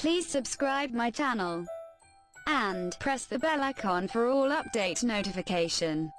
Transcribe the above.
Please subscribe my channel and press the bell icon for all update notification.